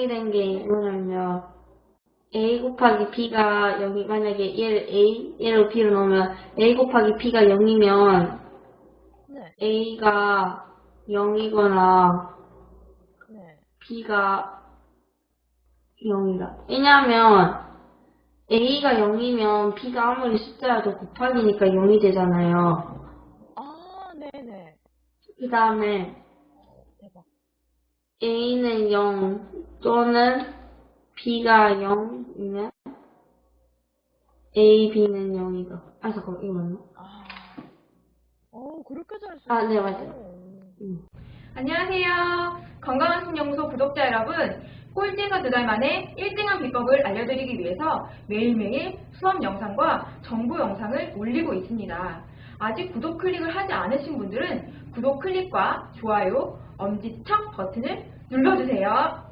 0이 된게 뭐냐면 a 곱하기 b가 여기 만약에 얘를 a 얘를 b로 넣으면 a 곱하기 b가 0이면 네. a가 0이거나 네. b가 0이다. 왜냐하면 a가 0이면 b가 아무리 숫자라도 곱하기니까 0이 되잖아요. 아, 네네. 그 다음에 a는 0 또는 b가 0이면 a, b는 0이다. 아 잠깐만 이거 맞나? 아. 어, 그렇게 잘 쓰. 아, 네, 맞아요. 음. 안녕하세요. 건강한 신연구소 구독자 여러분. 꼴찌에서 두 달 만에 1등한 비법을 알려드리기 위해서 매일매일 수업 영상과 정보 영상을 올리고 있습니다. 아직 구독 클릭을 하지 않으신 분들은 구독 클릭과 좋아요, 엄지척 버튼을 눌러주세요.